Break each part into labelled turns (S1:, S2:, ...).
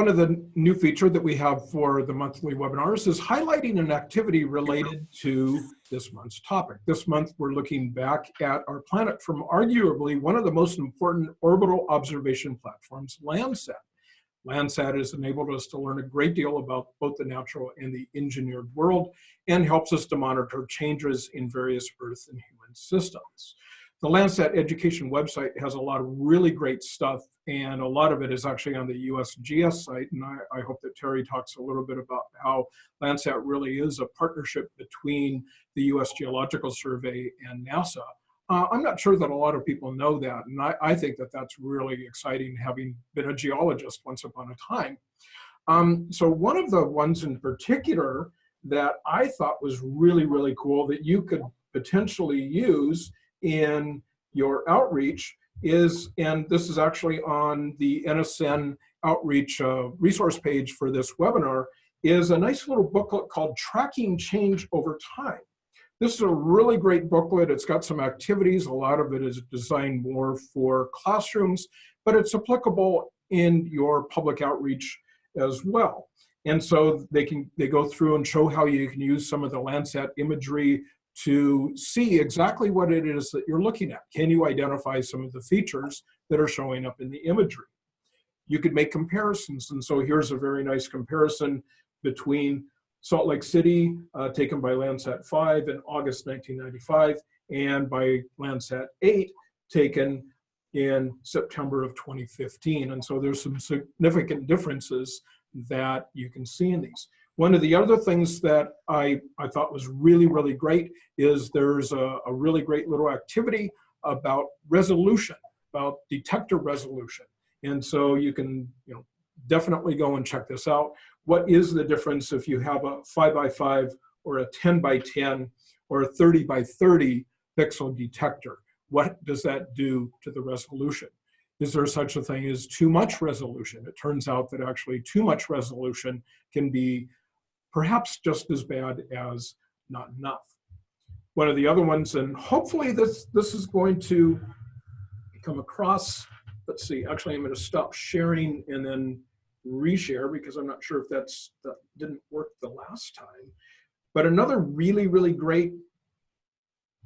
S1: One of the new feature that we have for the monthly webinars is highlighting an activity related to this month's topic. This month, we're looking back at our planet from arguably one of the most important orbital observation platforms, Landsat. Landsat has enabled us to learn a great deal about both the natural and the engineered world and helps us to monitor changes in various Earth and human systems. The Landsat education website has a lot of really great stuff and a lot of it is actually on the USGS site and I, I hope that Terry talks a little bit about how Landsat really is a partnership between the US Geological Survey and NASA. Uh, I'm not sure that a lot of people know that and I, I, think that that's really exciting having been a geologist once upon a time. Um, so one of the ones in particular that I thought was really, really cool that you could potentially use in your outreach is, and this is actually on the NSN outreach uh, resource page for this webinar, is a nice little booklet called Tracking Change Over Time. This is a really great booklet. It's got some activities. A lot of it is designed more for classrooms, but it's applicable in your public outreach as well. And so they can they go through and show how you can use some of the Landsat imagery to see exactly what it is that you're looking at. Can you identify some of the features that are showing up in the imagery? You could make comparisons. And so here's a very nice comparison between Salt Lake City, uh, taken by Landsat 5 in August 1995, and by Landsat 8, taken in September of 2015. And so there's some significant differences that you can see in these. One of the other things that I, I thought was really, really great is there's a, a really great little activity about resolution, about detector resolution. And so you can you know, definitely go and check this out. What is the difference if you have a five by five or a 10 by 10 or a 30 by 30 pixel detector? What does that do to the resolution? Is there such a thing as too much resolution? It turns out that actually too much resolution can be perhaps just as bad as not enough. One of the other ones, and hopefully this, this is going to come across, let's see, actually I'm gonna stop sharing and then reshare because I'm not sure if that's, that didn't work the last time. But another really, really great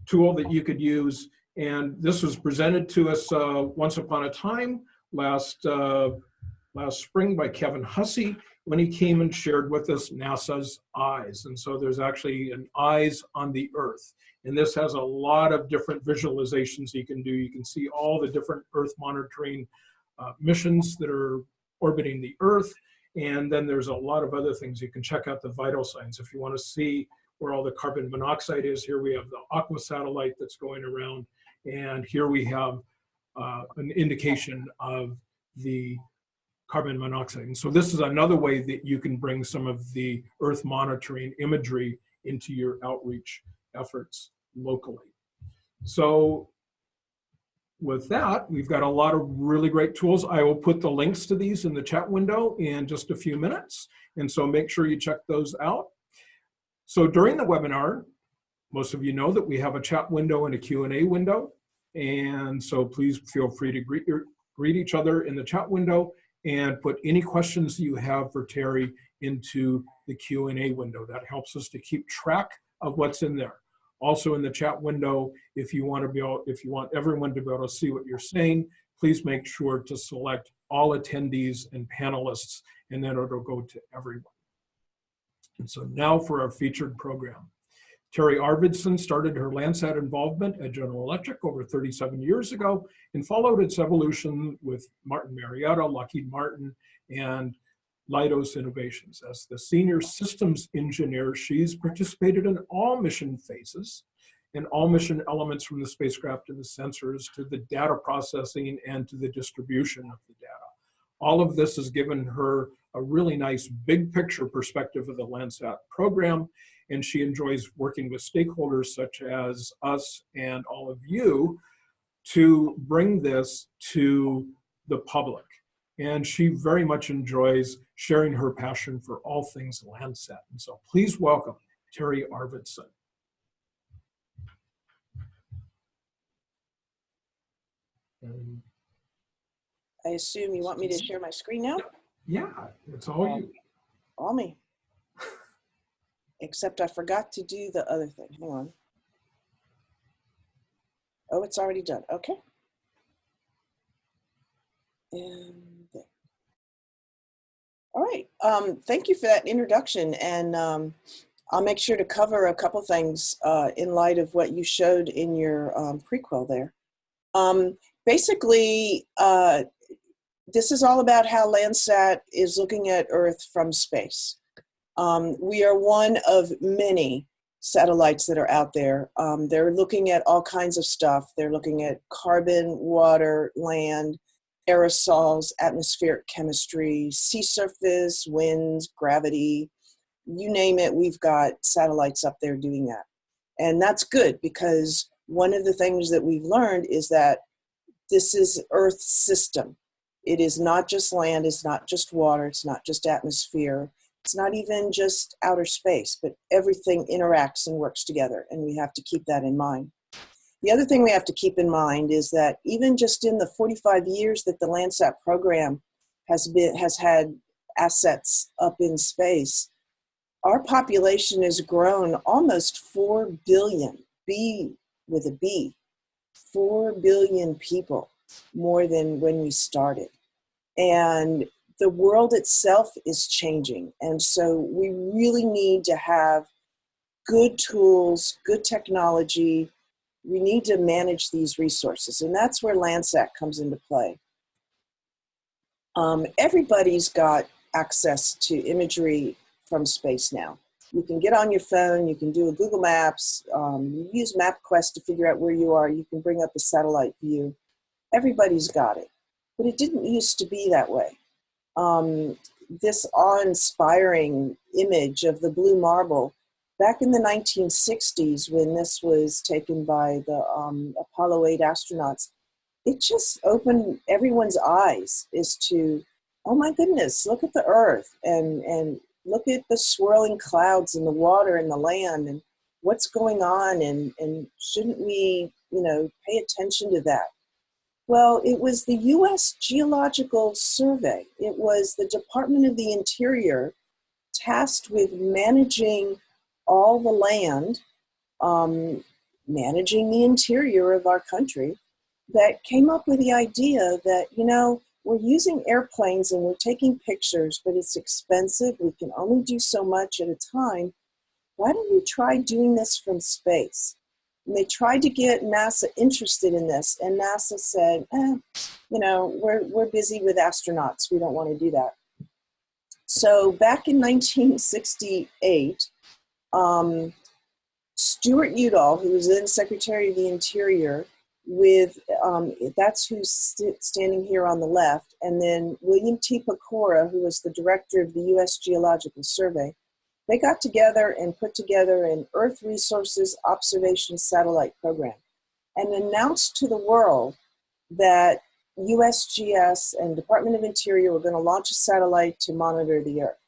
S1: tool that you could use, and this was presented to us uh, once upon a time last, uh, last spring by Kevin Hussey, when he came and shared with us NASA's eyes. And so there's actually an eyes on the earth. And this has a lot of different visualizations you can do. You can see all the different earth monitoring uh, missions that are orbiting the earth. And then there's a lot of other things. You can check out the vital signs. If you wanna see where all the carbon monoxide is, here we have the aqua satellite that's going around. And here we have uh, an indication of the carbon monoxide. And so this is another way that you can bring some of the earth monitoring imagery into your outreach efforts locally. So with that, we've got a lot of really great tools. I will put the links to these in the chat window in just a few minutes. And so make sure you check those out. So during the webinar, most of you know that we have a chat window and a Q&A window. And so please feel free to greet, your, greet each other in the chat window and put any questions you have for Terry into the Q&A window. That helps us to keep track of what's in there. Also in the chat window, if you want to be able, if you want everyone to be able to see what you're saying, please make sure to select all attendees and panelists, and then it'll go to everyone. And so now for our featured program. Terry Arvidson started her Landsat involvement at General Electric over 37 years ago and followed its evolution with Martin Marietta, Lockheed Martin, and Leidos Innovations. As the senior systems engineer, she's participated in all mission phases and all mission elements from the spacecraft to the sensors to the data processing and to the distribution of the data. All of this has given her a really nice big picture perspective of the Landsat program and she enjoys working with stakeholders such as us and all of you to bring this to the public. And she very much enjoys sharing her passion for all things Landsat. And so please welcome Terry Arvidson.
S2: I assume you want me to share my screen now?
S1: Yeah, it's all
S2: Um,
S1: you.
S2: All me. Except I forgot to do the other thing. Hang on. Oh, it's already done. Okay. And. All right. Um, thank you for that introduction. And um, I'll make sure to cover a couple things uh, in light of what you showed in your um, prequel there. Um, basically, uh, this is all about how Landsat is looking at Earth from space. Um, we are one of many satellites that are out there. Um, they're looking at all kinds of stuff. They're looking at carbon, water, land, aerosols, atmospheric chemistry, sea surface, winds, gravity, you name it, we've got satellites up there doing that. And that's good because one of the things that we've learned is that this is Earth's system. It is not just land, it's not just water, it's not just atmosphere, it's not even just outer space, but everything interacts and works together, and we have to keep that in mind. The other thing we have to keep in mind is that even just in the 45 years that the Landsat program has been has had assets up in space, our population has grown almost 4 billion, B with a B, 4 billion people more than when we started. And the world itself is changing. And so we really need to have good tools, good technology. We need to manage these resources. And that's where Landsat comes into play. Um, everybody's got access to imagery from space now. You can get on your phone, you can do a Google Maps, um, you use MapQuest to figure out where you are, you can bring up a satellite view. Everybody's got it. But it didn't used to be that way. Um, this awe-inspiring image of the blue marble, back in the 1960s when this was taken by the um, Apollo 8 astronauts, it just opened everyone's eyes as to, oh my goodness, look at the Earth and, and look at the swirling clouds and the water and the land and what's going on and, and shouldn't we, you know, pay attention to that? Well, it was the US Geological Survey. It was the Department of the Interior tasked with managing all the land, um, managing the interior of our country, that came up with the idea that, you know, we're using airplanes and we're taking pictures, but it's expensive. We can only do so much at a time. Why don't we try doing this from space? And they tried to get NASA interested in this, and NASA said, eh, you know, we're, we're busy with astronauts. We don't want to do that. So back in 1968, um, Stewart Udall, who was then Secretary of the Interior, with um, that's who's st standing here on the left, and then William T. Pecora, who was the director of the U.S. Geological Survey. They got together and put together an Earth Resources Observation Satellite Program and announced to the world that USGS and Department of Interior were going to launch a satellite to monitor the Earth.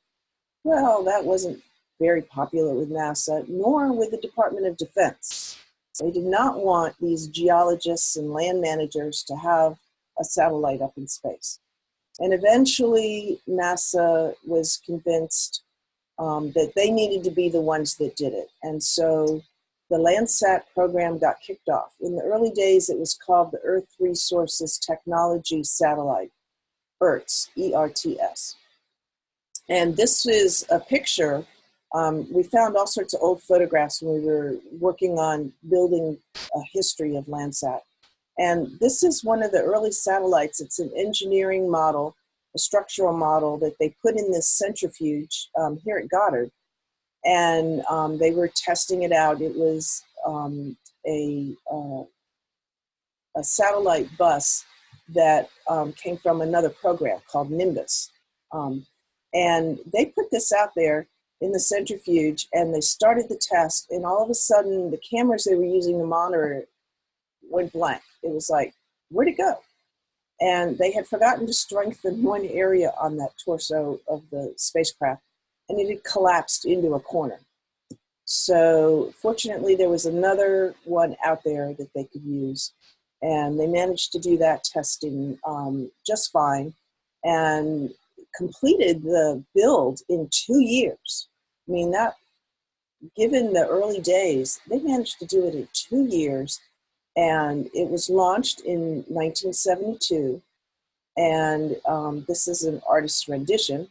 S2: Well, that wasn't very popular with NASA, nor with the Department of Defense. They did not want these geologists and land managers to have a satellite up in space. And eventually NASA was convinced um, that they needed to be the ones that did it. And so the Landsat program got kicked off. In the early days, it was called the Earth Resources Technology Satellite, ERTS, E-R-T-S. And this is a picture um, we found all sorts of old photographs when we were working on building a history of Landsat. And this is one of the early satellites. It's an engineering model, a structural model that they put in this centrifuge um, here at Goddard. And um, they were testing it out. It was um, a, uh, a satellite bus that um, came from another program called Nimbus. Um, and they put this out there in the centrifuge and they started the test and all of a sudden the cameras they were using to monitor it went blank. It was like, where'd it go? And they had forgotten to strengthen one area on that torso of the spacecraft and it had collapsed into a corner. So fortunately there was another one out there that they could use and they managed to do that testing um, just fine. And completed the build in two years. I mean, that, given the early days, they managed to do it in two years. And it was launched in 1972. And um, this is an artist's rendition.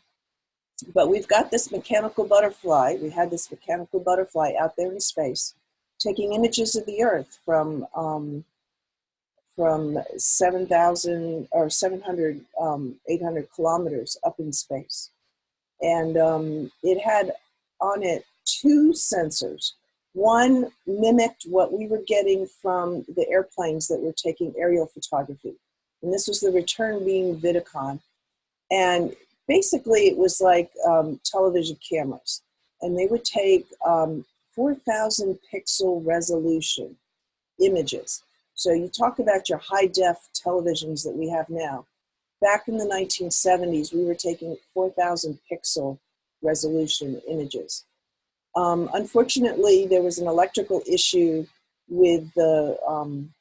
S2: But we've got this mechanical butterfly. We had this mechanical butterfly out there in space taking images of the Earth from um, from 7,000 or 700, um, 800 kilometers up in space. And um, it had on it two sensors. One mimicked what we were getting from the airplanes that were taking aerial photography. And this was the return beam Vidicon. And basically it was like um, television cameras. And they would take um, 4,000 pixel resolution images. So you talk about your high def televisions that we have now. Back in the 1970s, we were taking 4,000 pixel resolution images. Um, unfortunately, there was an electrical issue with the um,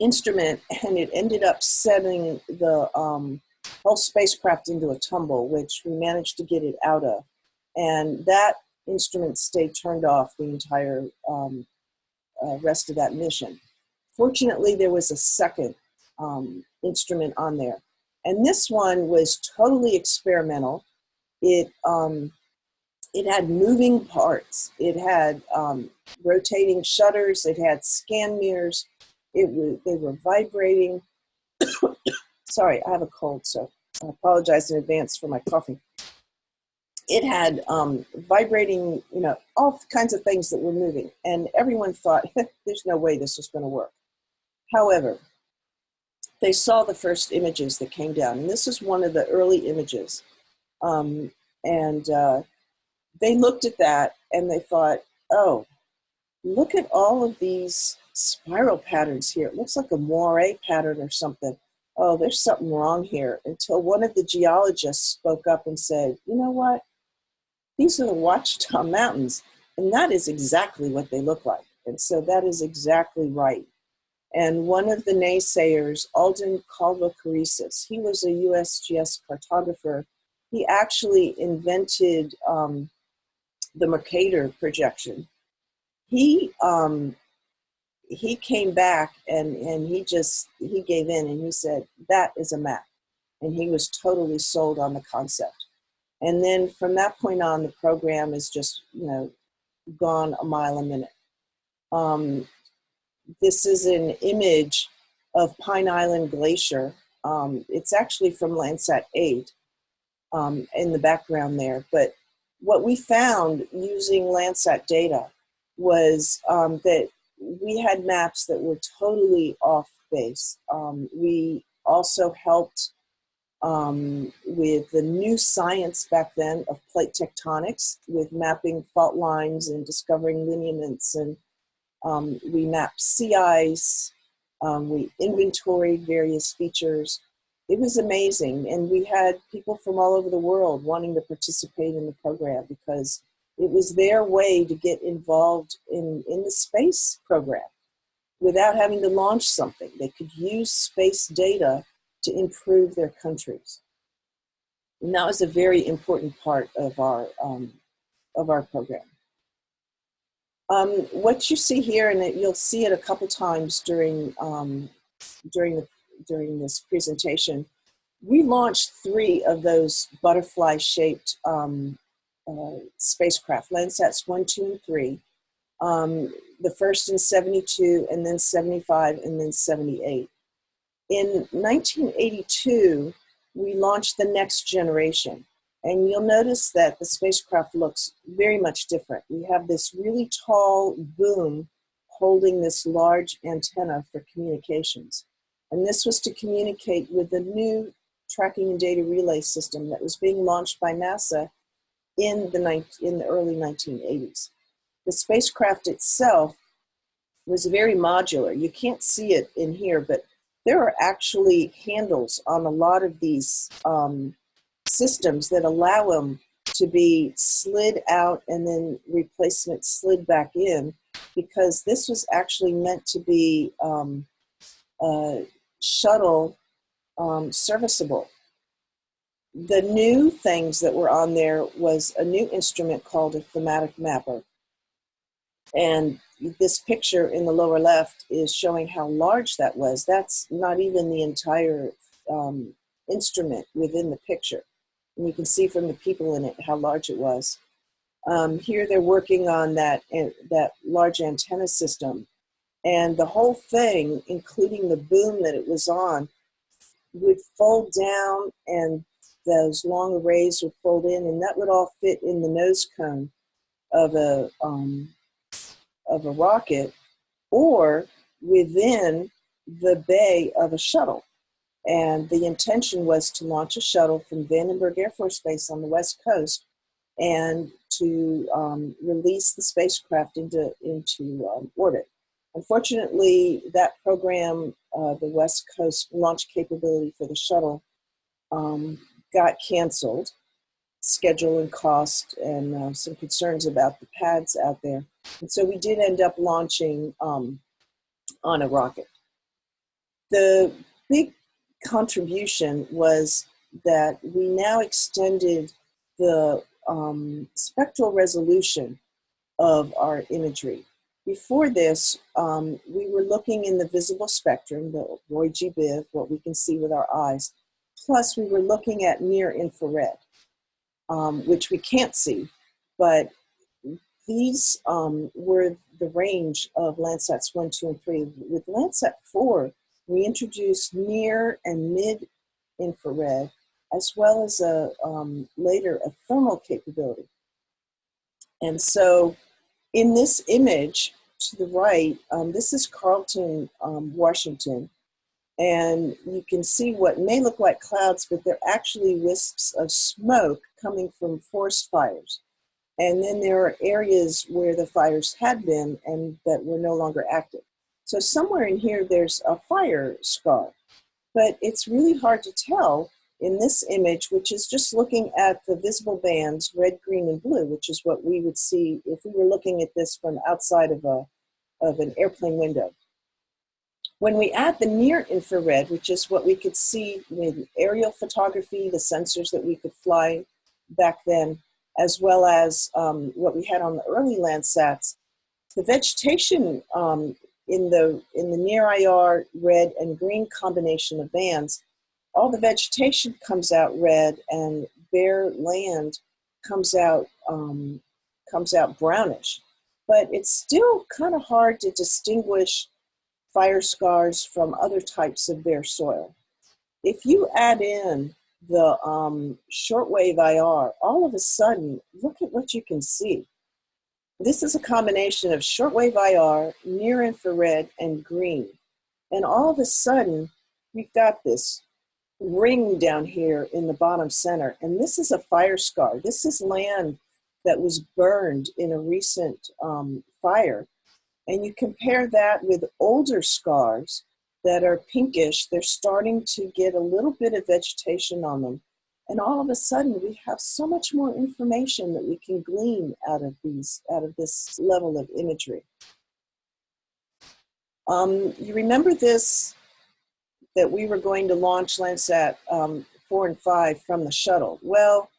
S2: instrument and it ended up setting the um, whole spacecraft into a tumble, which we managed to get it out of. And that instrument stayed turned off the entire um, uh, rest of that mission. Fortunately, there was a second um, instrument on there. And this one was totally experimental. It, um, it had moving parts. It had um, rotating shutters. It had scan mirrors. It was, they were vibrating. Sorry, I have a cold, so I apologize in advance for my coughing it had um, vibrating, you know, all kinds of things that were moving. And everyone thought, there's no way this was going to work. However, they saw the first images that came down. And this is one of the early images. Um, and uh, they looked at that and they thought, oh, look at all of these spiral patterns here. It looks like a moire pattern or something. Oh, there's something wrong here. Until one of the geologists spoke up and said, you know what? These are the Ouachita Mountains, and that is exactly what they look like. And so that is exactly right. And one of the naysayers, Alden Colvocoresses, he was a USGS cartographer. He actually invented um, the Mercator projection. He um, he came back and and he just he gave in and he said that is a map, and he was totally sold on the concept. And then from that point on, the program is just, you know, gone a mile a minute. Um, this is an image of Pine Island Glacier. Um, it's actually from Landsat 8 um, in the background there. But what we found using Landsat data was um, that we had maps that were totally off base. Um, we also helped um, with the new science back then of plate tectonics, with mapping fault lines and discovering lineaments. And um, we mapped sea ice, um, we inventoried various features. It was amazing. And we had people from all over the world wanting to participate in the program because it was their way to get involved in, in the space program without having to launch something. They could use space data to improve their countries. And that was a very important part of our, um, of our program. Um, what you see here, and you'll see it a couple times during, um, during, the, during this presentation, we launched three of those butterfly-shaped um, uh, spacecraft, Landsats 1, 2, and 3. Um, the first in 72, and then 75, and then 78. In 1982, we launched the next generation. And you'll notice that the spacecraft looks very much different. We have this really tall boom holding this large antenna for communications. And this was to communicate with the new tracking and data relay system that was being launched by NASA in the, in the early 1980s. The spacecraft itself was very modular. You can't see it in here, but there are actually handles on a lot of these um, systems that allow them to be slid out and then replacement slid back in because this was actually meant to be um, uh, shuttle um, serviceable. the new things that were on there was a new instrument called a thematic mapper. And this picture in the lower left is showing how large that was. That's not even the entire um, instrument within the picture. And you can see from the people in it how large it was. Um, here they're working on that, uh, that large antenna system. And the whole thing, including the boom that it was on, would fold down and those long arrays would fold in and that would all fit in the nose cone of a, um, of a rocket or within the bay of a shuttle. And the intention was to launch a shuttle from Vandenberg Air Force Base on the west coast and to um, release the spacecraft into, into um, orbit. Unfortunately, that program, uh, the West Coast launch capability for the shuttle, um, got canceled. Schedule and cost, and uh, some concerns about the pads out there. And so we did end up launching um, on a rocket. The big contribution was that we now extended the um, spectral resolution of our imagery. Before this, um, we were looking in the visible spectrum, the Roy G. Biv, what we can see with our eyes, plus we were looking at near infrared, um, which we can't see, but these um, were the range of Landsats 1, 2, and 3. With Landsat 4, we introduced near and mid infrared, as well as a um, later a thermal capability. And so in this image to the right, um, this is Carlton, um, Washington. And you can see what may look like clouds, but they're actually wisps of smoke coming from forest fires. And then there are areas where the fires had been and that were no longer active. So somewhere in here, there's a fire scar. But it's really hard to tell in this image, which is just looking at the visible bands, red, green, and blue, which is what we would see if we were looking at this from outside of, a, of an airplane window. When we add the near infrared, which is what we could see with aerial photography, the sensors that we could fly back then, as well as um, what we had on the early Landsats, the vegetation um, in the in the near IR red and green combination of bands, all the vegetation comes out red and bare land comes out um, comes out brownish. But it's still kind of hard to distinguish fire scars from other types of bare soil. If you add in the um, shortwave IR, all of a sudden, look at what you can see. This is a combination of shortwave IR, near infrared, and green. And all of a sudden, we've got this ring down here in the bottom center. And this is a fire scar. This is land that was burned in a recent um, fire. And you compare that with older scars that are pinkish, they're starting to get a little bit of vegetation on them. And all of a sudden we have so much more information that we can glean out of these, out of this level of imagery. Um, you remember this, that we were going to launch Landsat um, 4 and 5 from the shuttle. Well,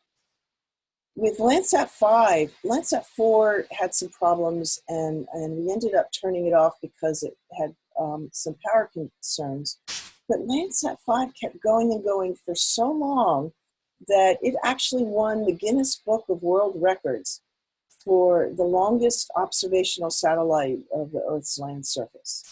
S2: with Landsat 5, Landsat 4 had some problems and, and we ended up turning it off because it had um, some power concerns. But Landsat 5 kept going and going for so long that it actually won the Guinness Book of World Records for the longest observational satellite of the Earth's land surface.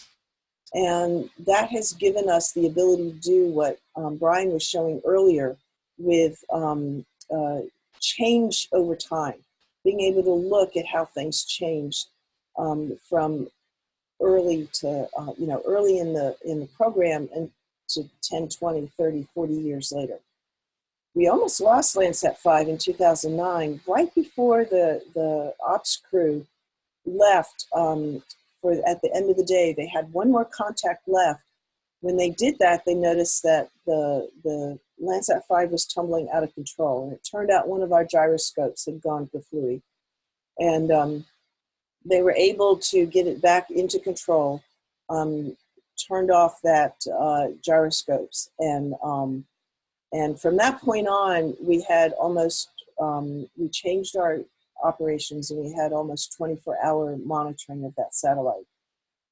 S2: And that has given us the ability to do what um, Brian was showing earlier with um, uh, change over time, being able to look at how things changed um, from early to, uh, you know, early in the, in the program and to 10, 20, 30, 40 years later. We almost lost Landsat 5 in 2009, right before the, the ops crew left um, for at the end of the day. They had one more contact left. When they did that, they noticed that the, the Landsat 5 was tumbling out of control. And it turned out one of our gyroscopes had gone kaflooey. And um, they were able to get it back into control, um, turned off that uh, gyroscopes, and um, And from that point on, we had almost, um, we changed our operations and we had almost 24 hour monitoring of that satellite.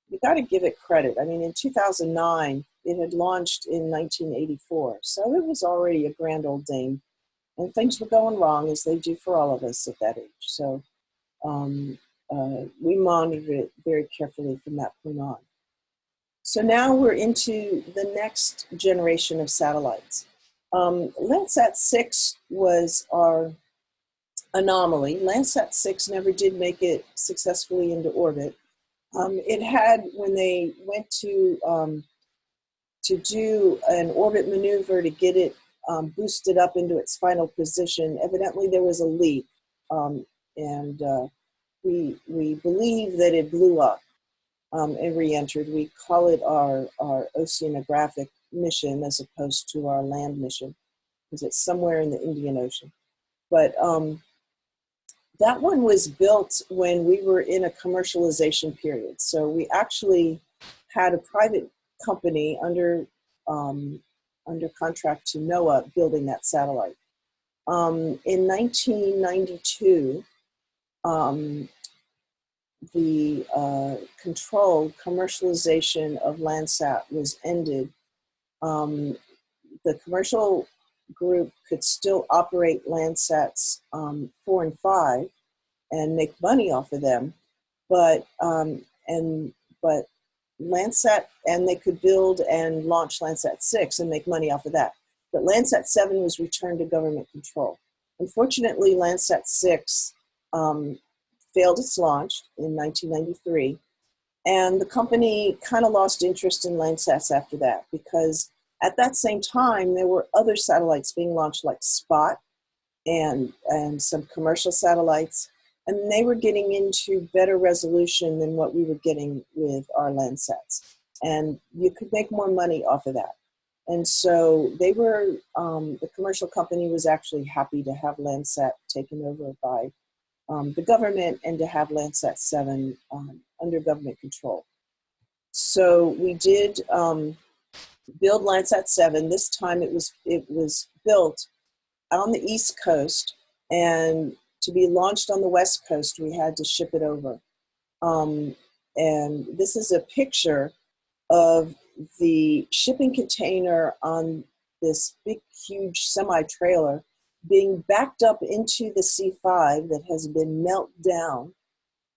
S2: You got to give it credit. I mean, in 2009, it had launched in 1984, so it was already a grand old dame. And things were going wrong, as they do for all of us at that age. So um, uh, we monitored it very carefully from that point on. So now we're into the next generation of satellites. Um, Landsat 6 was our anomaly. Landsat 6 never did make it successfully into orbit. Um, it had, when they went to, um, to do an orbit maneuver to get it um, boosted up into its final position, evidently there was a leak. Um, and uh, we, we believe that it blew up um, and re-entered. We call it our, our oceanographic mission as opposed to our land mission because it's somewhere in the Indian Ocean. But um, that one was built when we were in a commercialization period. So we actually had a private company under um, under contract to NOAA building that satellite. Um, in 1992, um, the uh, controlled commercialization of Landsat was ended. Um, the commercial group could still operate Landsats um, four and five and make money off of them, but um, and but Landsat and they could build and launch Landsat six and make money off of that. But Landsat seven was returned to government control. Unfortunately, Landsat six um, failed its launch in 1993, and the company kind of lost interest in Landsats after that because at that same time, there were other satellites being launched like Spot and, and some commercial satellites, and they were getting into better resolution than what we were getting with our Landsats. And you could make more money off of that. And so they were, um, the commercial company was actually happy to have Landsat taken over by um, the government and to have Landsat 7 um, under government control. So we did um, build Landsat 7. This time it was, it was built on the East Coast and to be launched on the West Coast, we had to ship it over. Um, and this is a picture of the shipping container on this big, huge semi trailer being backed up into the C5 that has been melt down.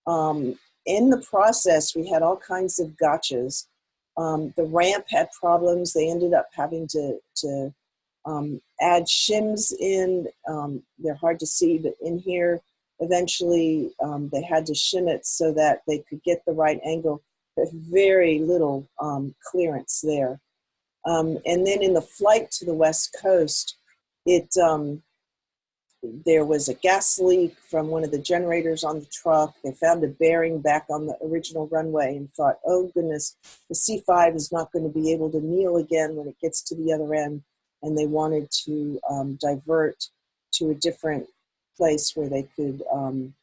S2: Um, in the process, we had all kinds of gotchas um, the ramp had problems. They ended up having to, to um, add shims in. Um, they're hard to see, but in here, eventually um, they had to shim it so that they could get the right angle. There's very little um, clearance there. Um, and then in the flight to the West Coast, it there was a gas leak from one of the generators on the truck. They found a bearing back on the original runway and thought, oh goodness, the C5 is not going to be able to kneel again when it gets to the other end. And they wanted to um, divert to a different place where they could um,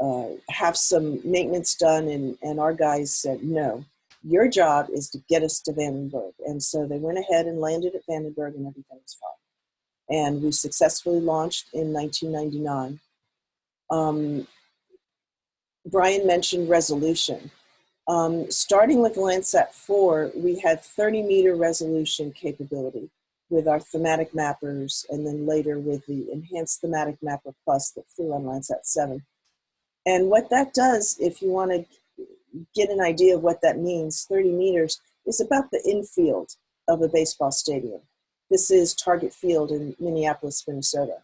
S2: uh, have some maintenance done. And, and our guys said, no, your job is to get us to Vandenberg. And so they went ahead and landed at Vandenberg and everything was fine and we successfully launched in 1999. Um, Brian mentioned resolution. Um, starting with Landsat 4, we had 30 meter resolution capability with our thematic mappers and then later with the enhanced thematic mapper plus that flew on Landsat 7. And what that does, if you want to get an idea of what that means, 30 meters is about the infield of a baseball stadium. This is Target Field in Minneapolis, Minnesota.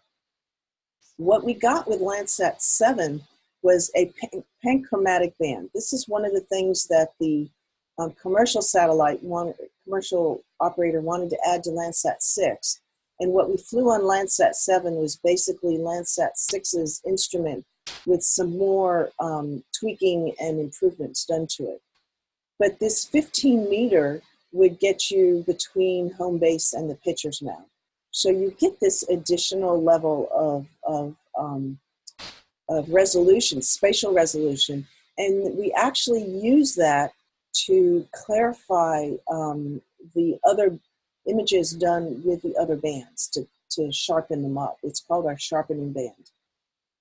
S2: What we got with Landsat 7 was a panchromatic band. This is one of the things that the um, commercial satellite, wanted, commercial operator wanted to add to Landsat 6. And what we flew on Landsat 7 was basically Landsat 6's instrument with some more um, tweaking and improvements done to it. But this 15 meter would get you between home base and the pitcher's mound. So you get this additional level of, of, um, of resolution, spatial resolution, and we actually use that to clarify um, the other images done with the other bands to, to sharpen them up. It's called our sharpening band.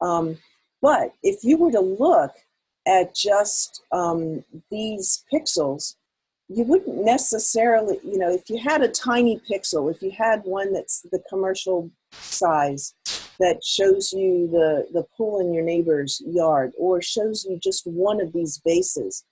S2: Um, but if you were to look at just um, these pixels, you wouldn't necessarily, you know, if you had a tiny pixel, if you had one that's the commercial size that shows you the, the pool in your neighbor's yard or shows you just one of these bases,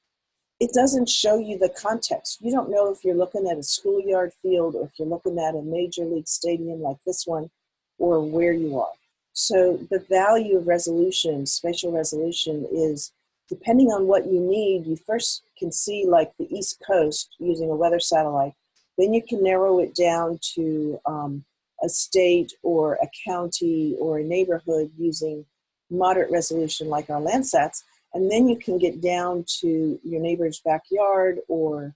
S2: it doesn't show you the context. You don't know if you're looking at a schoolyard field or if you're looking at a major league stadium like this one or where you are. So the value of resolution, spatial resolution is depending on what you need, you first can see like the East Coast using a weather satellite. Then you can narrow it down to um, a state or a county or a neighborhood using moderate resolution like our Landsats. And then you can get down to your neighbor's backyard or,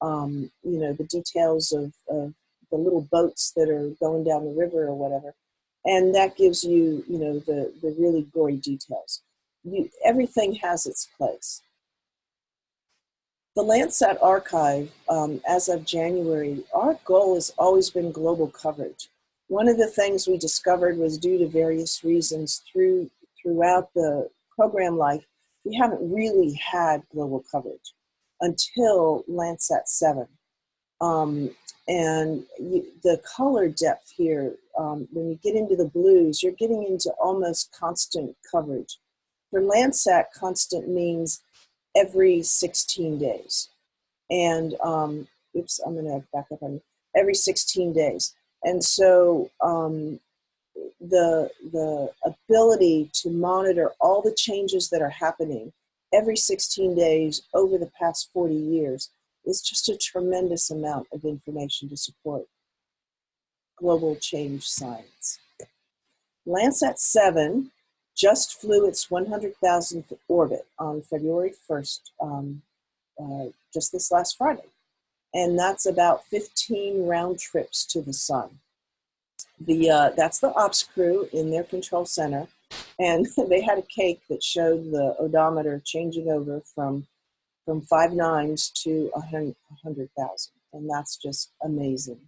S2: um, you know, the details of, of the little boats that are going down the river or whatever. And that gives you, you know, the, the really gory details you, everything has its place. The Landsat archive, um, as of January, our goal has always been global coverage. One of the things we discovered was due to various reasons through, throughout the program life, we haven't really had global coverage until Landsat 7. Um, and you, the color depth here, um, when you get into the blues, you're getting into almost constant coverage. For Landsat, constant means every 16 days. And, um, oops, I'm gonna back up on every 16 days. And so um, the, the ability to monitor all the changes that are happening every 16 days over the past 40 years is just a tremendous amount of information to support global change science. Landsat 7 just flew its 100,000th orbit on February 1st, um, uh, just this last Friday. And that's about 15 round trips to the sun. The, uh, that's the ops crew in their control center. And they had a cake that showed the odometer changing over from, from five nines to 100,000. And that's just amazing.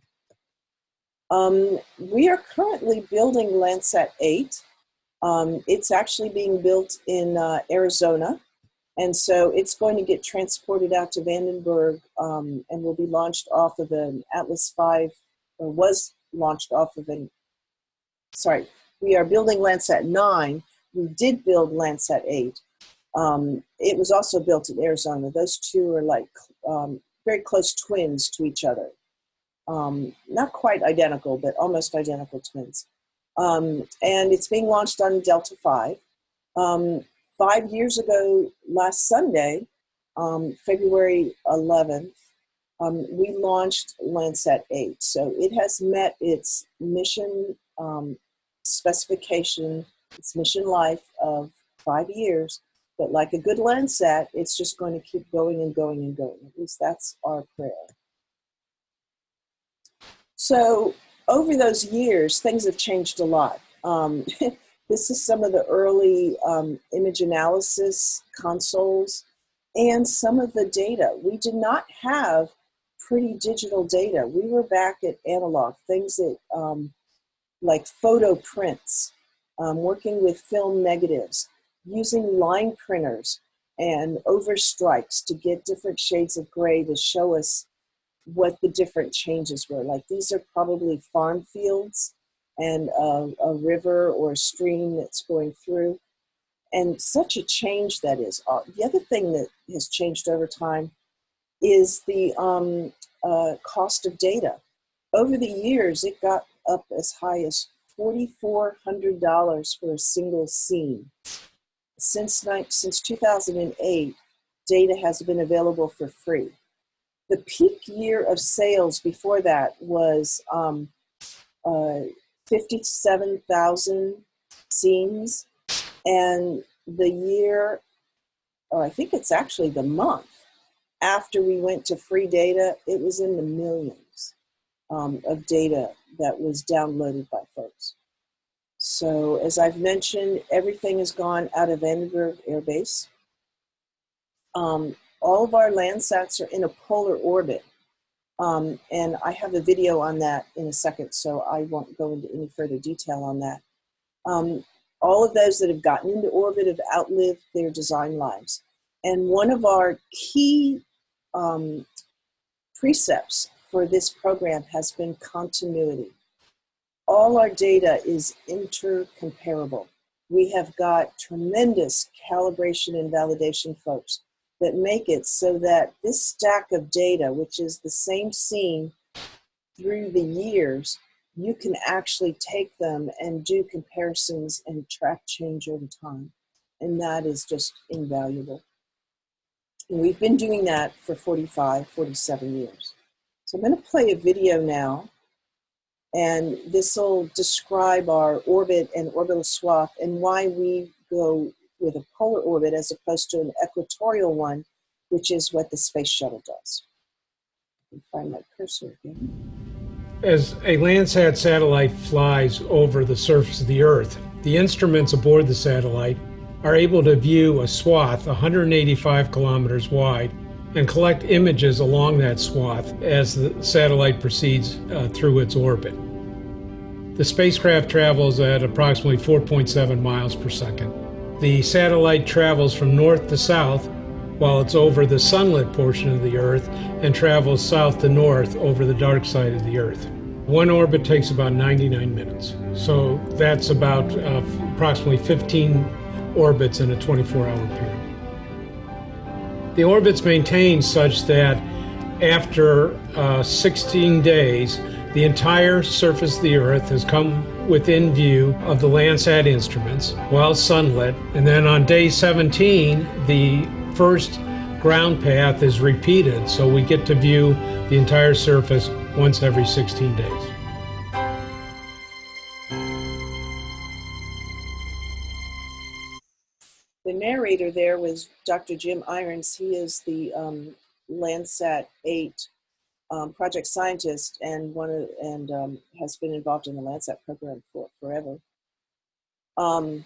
S2: Um, we are currently building Landsat 8 um, it's actually being built in uh, Arizona. And so it's going to get transported out to Vandenberg um, and will be launched off of an Atlas V, or was launched off of an, sorry, we are building Landsat 9. We did build Landsat 8. Um, it was also built in Arizona. Those two are like um, very close twins to each other. Um, not quite identical, but almost identical twins. Um, and it's being launched on Delta 5. Um, five years ago, last Sunday, um, February 11th, um, we launched Landsat 8. So it has met its mission um, specification, its mission life of five years. But like a good Landsat, it's just going to keep going and going and going. At least that's our prayer. So over those years, things have changed a lot. Um, this is some of the early um, image analysis consoles and some of the data. We did not have pretty digital data. We were back at analog, things that um, like photo prints, um, working with film negatives, using line printers and overstrikes to get different shades of gray to show us what the different changes were. Like these are probably farm fields and a, a river or a stream that's going through. And such a change that is. Uh, the other thing that has changed over time is the um, uh, cost of data. Over the years, it got up as high as $4,400 for a single scene. Since, since 2008, data has been available for free the peak year of sales before that was um, uh, 57,000 scenes. And the year, oh, I think it's actually the month after we went to free data, it was in the millions um, of data that was downloaded by folks. So as I've mentioned, everything has gone out of Vandenberg Air Base. Um, all of our Landsats are in a polar orbit. Um, and I have a video on that in a second, so I won't go into any further detail on that. Um, all of those that have gotten into orbit have outlived their design lives. And one of our key um, precepts for this program has been continuity. All our data is intercomparable. We have got tremendous calibration and validation folks that make it so that this stack of data, which is the same scene through the years, you can actually take them and do comparisons and track change over time. And that is just invaluable. And we've been doing that for 45, 47 years. So I'm going to play a video now, and this will describe our orbit and orbital swath and why we go with a polar orbit as opposed to an equatorial one, which is what the space shuttle does. find my cursor again.
S3: As a Landsat satellite flies over the surface of the Earth, the instruments aboard the satellite are able to view a swath 185 kilometers wide and collect images along that swath as the satellite proceeds uh, through its orbit. The spacecraft travels at approximately 4.7 miles per second. The satellite travels from north to south while it's over the sunlit portion of the Earth and travels south to north over the dark side of the Earth. One orbit takes about 99 minutes. So that's about uh, approximately 15 orbits in a 24-hour period. The orbit's maintained such that after uh, 16 days, the entire surface of the Earth has come within view of the Landsat instruments while sunlit. And then on day 17, the first ground path is repeated, so we get to view the entire surface once every 16 days.
S2: The narrator there was Dr. Jim Irons. He is the um, Landsat 8 um, project scientist and one of, and um, has been involved in the Landsat program for forever. Um,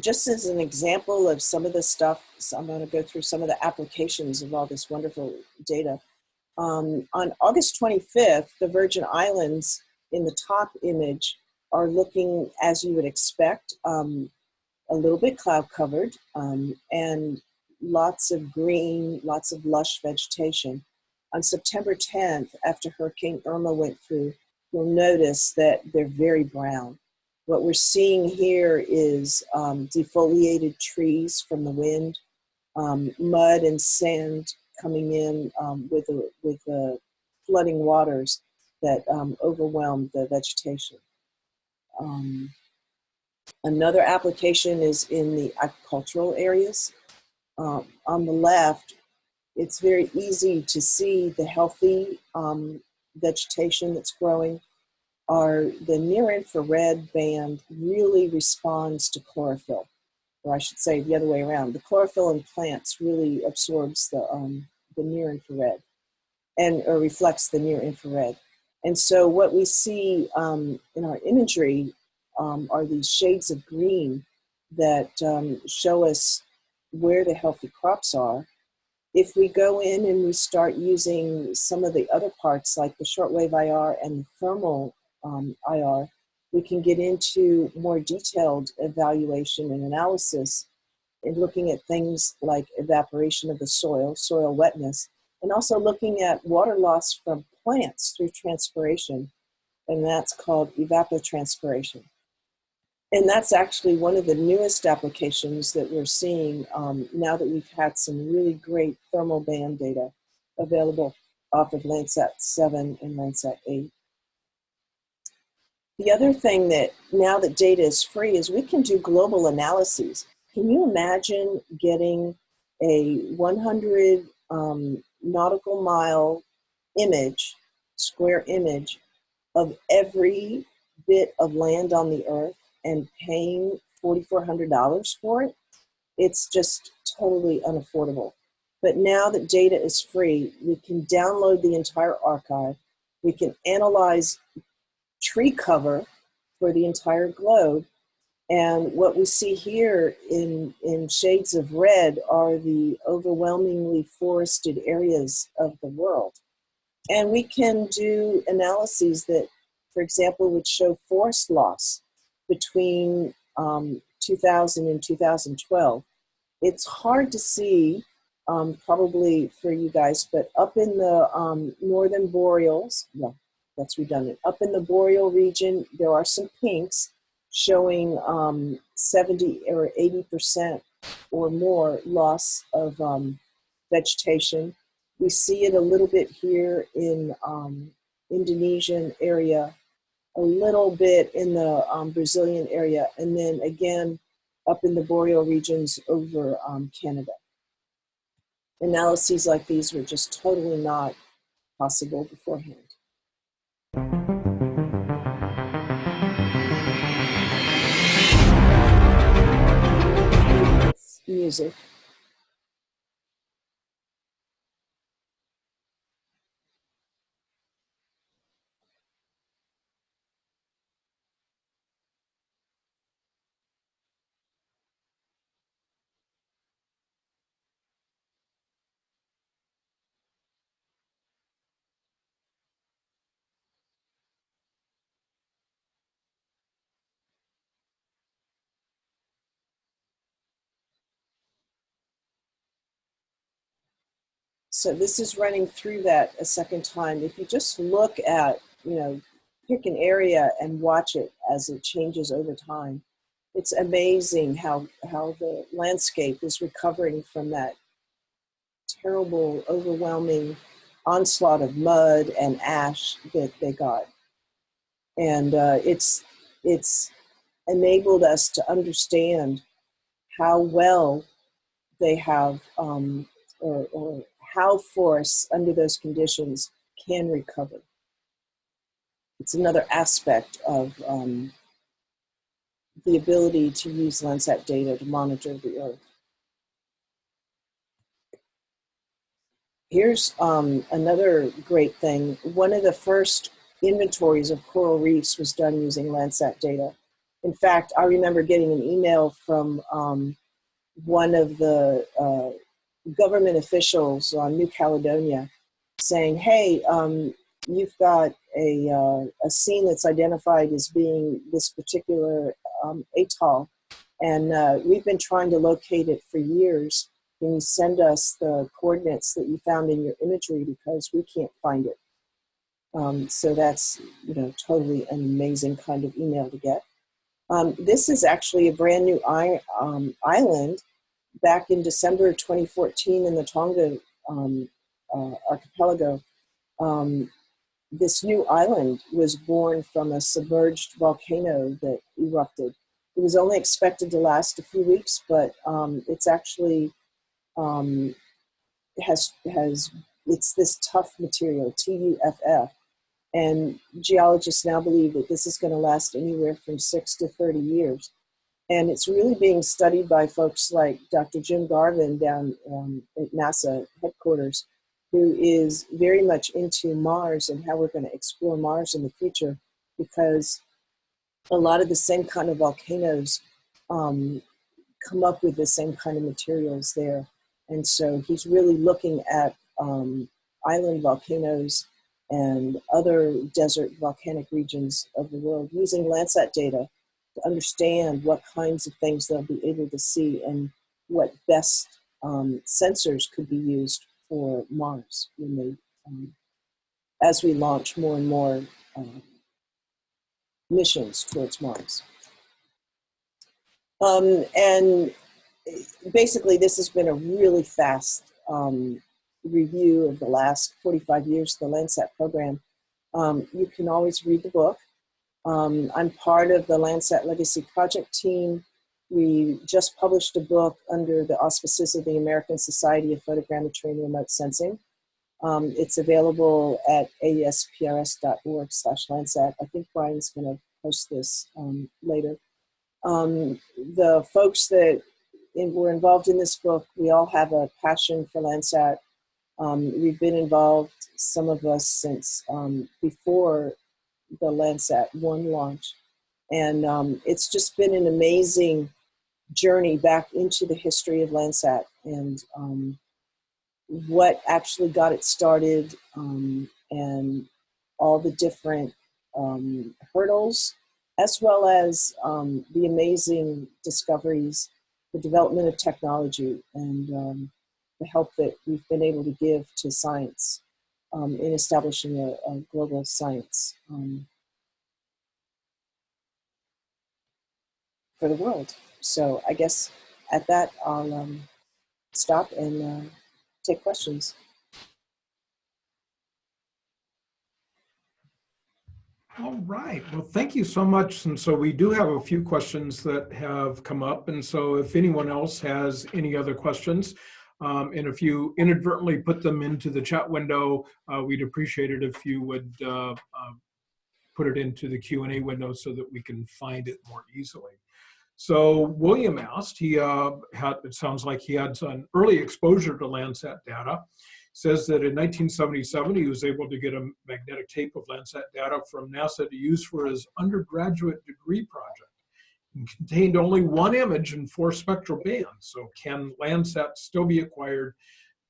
S2: just as an example of some of the stuff, so I'm going to go through some of the applications of all this wonderful data. Um, on August 25th, the Virgin Islands in the top image are looking as you would expect, um, a little bit cloud covered um, and lots of green, lots of lush vegetation. On September 10th, after Hurricane Irma went through, you'll notice that they're very brown. What we're seeing here is um, defoliated trees from the wind, um, mud and sand coming in um, with, the, with the flooding waters that um, overwhelmed the vegetation. Um, another application is in the agricultural areas. Um, on the left, it's very easy to see the healthy vegetation that's growing are the near infrared band really responds to chlorophyll, or I should say the other way around. The chlorophyll in plants really absorbs the, um, the near infrared and or reflects the near infrared. And so what we see um, in our imagery um, are these shades of green that um, show us where the healthy crops are. If we go in and we start using some of the other parts like the shortwave IR and the thermal um, IR, we can get into more detailed evaluation and analysis in looking at things like evaporation of the soil, soil wetness, and also looking at water loss from plants through transpiration, and that's called evapotranspiration. And that's actually one of the newest applications that we're seeing um, now that we've had some really great thermal band data available off of Landsat 7 and Landsat 8. The other thing that now that data is free is we can do global analyses. Can you imagine getting a 100 um, nautical mile image, square image of every bit of land on the earth and paying $4,400 for it? It's just totally unaffordable. But now that data is free, we can download the entire archive. We can analyze tree cover for the entire globe And what we see here in, in shades of red are the overwhelmingly forested areas of the world. And we can do analyses that, for example, would show forest loss between um, 2000 and 2012. It's hard to see, um, probably for you guys, but up in the um, northern boreals, no, that's redundant. Up in the boreal region, there are some pinks showing um, 70 or 80% or more loss of um, vegetation. We see it a little bit here in um, Indonesian area, a little bit in the um, Brazilian area, and then again up in the boreal regions over um, Canada. Analyses like these were just totally not possible beforehand. Music. So this is running through that a second time. If you just look at, you know, pick an area and watch it as it changes over time, it's amazing how, how the landscape is recovering from that terrible, overwhelming onslaught of mud and ash that they got. And uh, it's, it's enabled us to understand how well they have um, or, or how forests under those conditions can recover. It's another aspect of um, the ability to use Landsat data to monitor the Earth. Here's um, another great thing. One of the first inventories of coral reefs was done using Landsat data. In fact, I remember getting an email from um, one of the uh, government officials on New Caledonia saying, hey, um, you've got a, uh, a scene that's identified as being this particular um, atoll, and uh, we've been trying to locate it for years. Can you send us the coordinates that you found in your imagery because we can't find it? Um, so that's you know totally an amazing kind of email to get. Um, this is actually a brand new um, island back in December 2014 in the Tonga um, uh, archipelago, um, this new island was born from a submerged volcano that erupted. It was only expected to last a few weeks, but um, it's actually um, has has it's this tough material, TUFF, and geologists now believe that this is going to last anywhere from six to 30 years. And it's really being studied by folks like Dr. Jim Garvin down um, at NASA headquarters, who is very much into Mars and how we're going to explore Mars in the future, because a lot of the same kind of volcanoes um, come up with the same kind of materials there. And so he's really looking at um, island volcanoes and other desert volcanic regions of the world using Landsat data to understand what kinds of things they'll be able to see and what best um, sensors could be used for Mars when they, um, as we launch more and more uh, missions towards Mars. Um, and basically this has been a really fast um, review of the last 45 years of the Landsat program. Um, you can always read the book. Um, I'm part of the Landsat Legacy Project team. We just published a book under the auspices of the American Society of Photogrammetry and Remote Sensing. Um, it's available at asprs.org slash Landsat. I think Brian's gonna post this um, later. Um, the folks that in, were involved in this book, we all have a passion for Landsat. Um, we've been involved, some of us, since um, before the Landsat 1 launch. And um, it's just been an amazing journey back into the history of Landsat and um, what actually got it started um, and all the different um, hurdles, as well as um, the amazing discoveries, the development of technology, and um, the help that we've been able to give to science um, in establishing a, a global science um, for the world. So I guess at that, I'll um, stop and uh, take questions.
S1: All right. Well, thank you so much. And so we do have a few questions that have come up. And so if anyone else has any other questions, um, and if you inadvertently put them into the chat window, uh, we'd appreciate it if you would uh, uh, put it into the Q&A window so that we can find it more easily. So William asked, he uh, had, it sounds like he had an early exposure to Landsat data. Says that in 1977, he was able to get a magnetic tape of Landsat data from NASA to use for his undergraduate degree project. It contained only one image and four spectral bands. So can Landsat still be acquired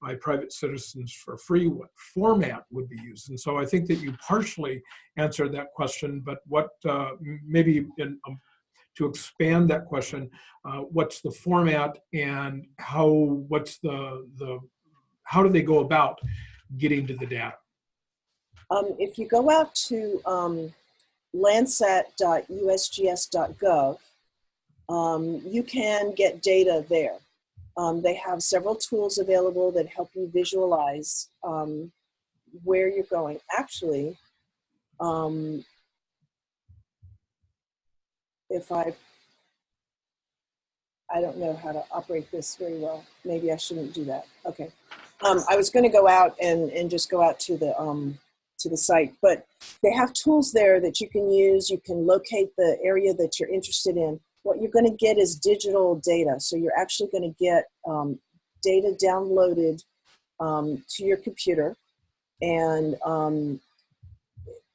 S1: by private citizens for free? What format would be used? And so I think that you partially answered that question, but what uh, maybe in um, to expand that question, uh, what's the format and how, what's the, the, how do they go about getting to the data?
S2: Um, if you go out to um, landsat.usgs.gov, um, you can get data there. Um, they have several tools available that help you visualize um, where you're going. Actually, um, if I, I don't know how to operate this very well. Maybe I shouldn't do that. Okay. Um, I was going to go out and, and just go out to the, um, to the site, but they have tools there that you can use. You can locate the area that you're interested in. What you're going to get is digital data. So you're actually going to get um, data downloaded um, to your computer and um,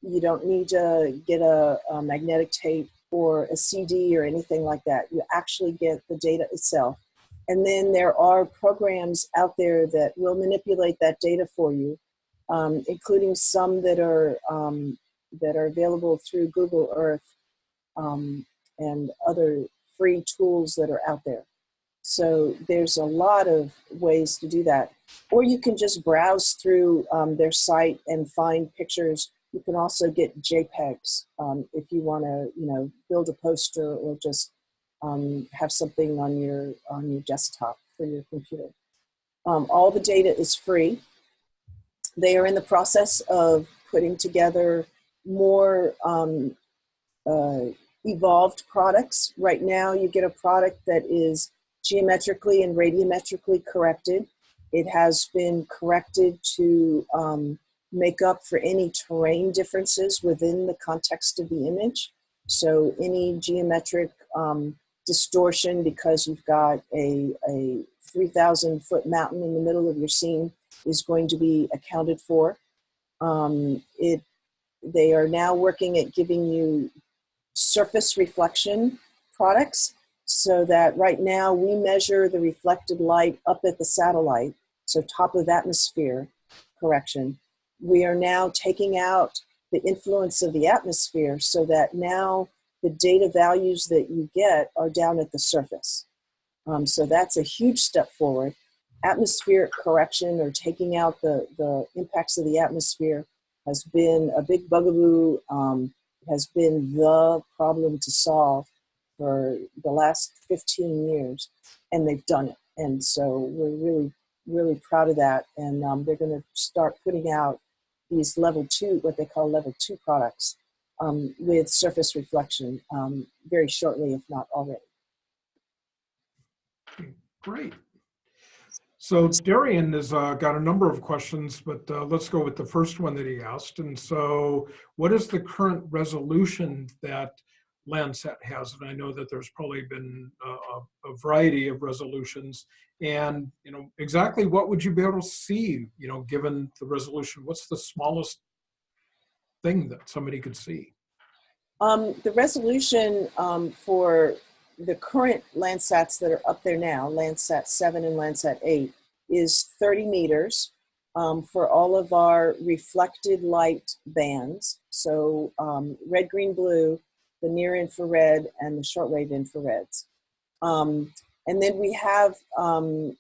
S2: you don't need to get a, a magnetic tape or a CD or anything like that. You actually get the data itself. And then there are programs out there that will manipulate that data for you, um, including some that are um, that are available through Google Earth um, and other free tools that are out there. So there's a lot of ways to do that. Or you can just browse through um, their site and find pictures you can also get JPEGs um, if you want to, you know, build a poster or just um, have something on your on your desktop for your computer. Um, all the data is free. They are in the process of putting together more um, uh, evolved products. Right now, you get a product that is geometrically and radiometrically corrected. It has been corrected to um, make up for any terrain differences within the context of the image. So any geometric um, distortion because you've got a, a 3,000 foot mountain in the middle of your scene is going to be accounted for. Um, it, they are now working at giving you surface reflection products so that right now we measure the reflected light up at the satellite, so top of atmosphere correction we are now taking out the influence of the atmosphere so that now the data values that you get are down at the surface. Um, so that's a huge step forward. Atmospheric correction or taking out the, the impacts of the atmosphere has been a big bugaboo, um, has been the problem to solve for the last 15 years, and they've done it. And so we're really, really proud of that. And um, they're going to start putting out these level two, what they call level two products um, with surface reflection um, very shortly, if not already.
S1: Great. So Darian has uh, got a number of questions, but uh, let's go with the first one that he asked. And so what is the current resolution that Landsat has? And I know that there's probably been a, a variety of resolutions and you know exactly what would you be able to see you know given the resolution what's the smallest thing that somebody could see
S2: Um, the resolution um, for the current Landsats that are up there now, Landsat 7 and Landsat 8, is 30 meters um, for all of our reflected light bands. So um, red, green, blue, the near infrared, and the shortwave infrareds. Um, and then we have um,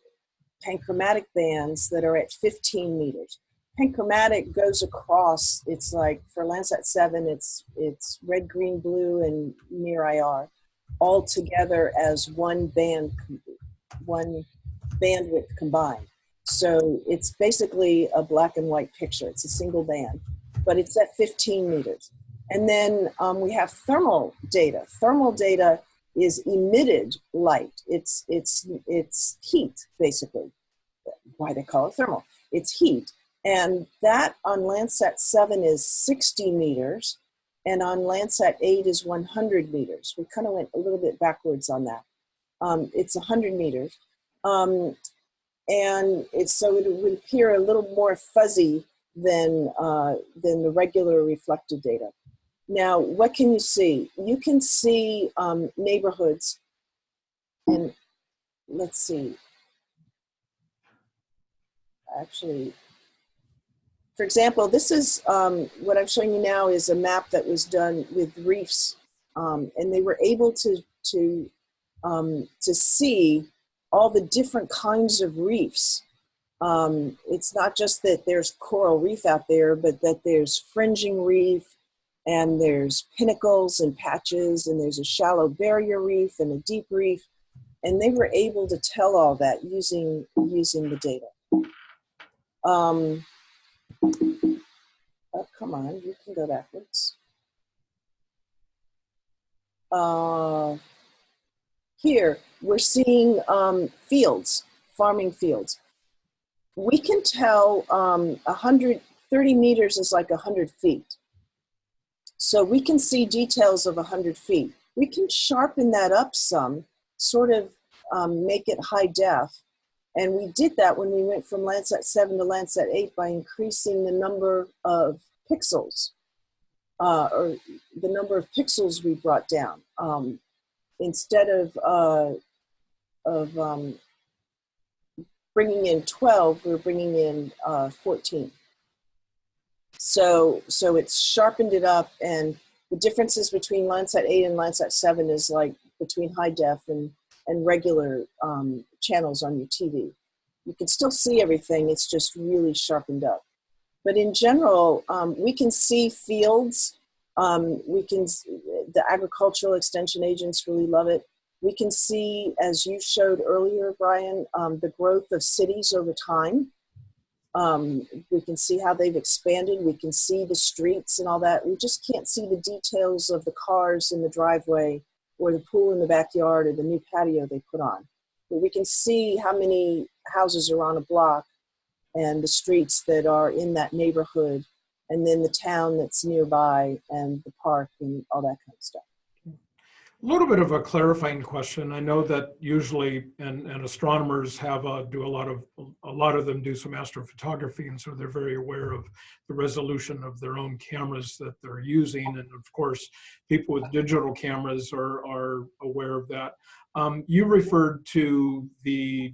S2: panchromatic bands that are at 15 meters. Panchromatic goes across, it's like for Landsat 7, it's, it's red, green, blue, and near IR all together as one band, one bandwidth combined. So it's basically a black and white picture. It's a single band, but it's at 15 meters. And then um, we have thermal data. Thermal data is emitted light. It's, it's, it's heat, basically. Why they call it thermal. It's heat. And that on Landsat 7 is 60 meters, and on Landsat 8 is 100 meters. We kind of went a little bit backwards on that. Um, it's 100 meters. Um, and it's so it would appear a little more fuzzy than, uh, than the regular reflected data. Now, what can you see? You can see um, neighborhoods, and let's see. Actually, for example, this is um, what I'm showing you now is a map that was done with reefs, um, and they were able to to um, to see all the different kinds of reefs. Um, it's not just that there's coral reef out there, but that there's fringing reef, and there's pinnacles and patches, and there's a shallow barrier reef and a deep reef, and they were able to tell all that using using the data. Oh, come on, you can go backwards. Uh, here, we're seeing um, fields, farming fields. We can tell um, 130 meters is like 100 feet. So we can see details of 100 feet. We can sharpen that up some, sort of um, make it high def. And we did that when we went from Landsat 7 to Landsat 8 by increasing the number of pixels, uh, or the number of pixels we brought down. Um, instead of, uh, of um, bringing in 12, we're bringing in uh, 14. So, so it's sharpened it up and the differences between Landsat 8 and Landsat 7 is like between high def and, and regular um, channels on your TV. You can still see everything, it's just really sharpened up. But in general, um, we can see fields, um, we can, the agricultural extension agents really love it. We can see, as you showed earlier, Brian, um, the growth of cities over time. Um, we can see how they've expanded. We can see the streets and all that. We just can't see the details of the cars in the driveway or the pool in the backyard or the new patio they put on. But we can see how many houses are on a block and the streets that are in that neighborhood and then the town that's nearby and the park and all that kind of stuff.
S1: A little bit of a clarifying question. I know that usually, and, and astronomers have a, do a lot of, a lot of them do some astrophotography, and so they're very aware of the resolution of their own cameras that they're using. And of course, people with digital cameras are, are aware of that. Um, you referred to the,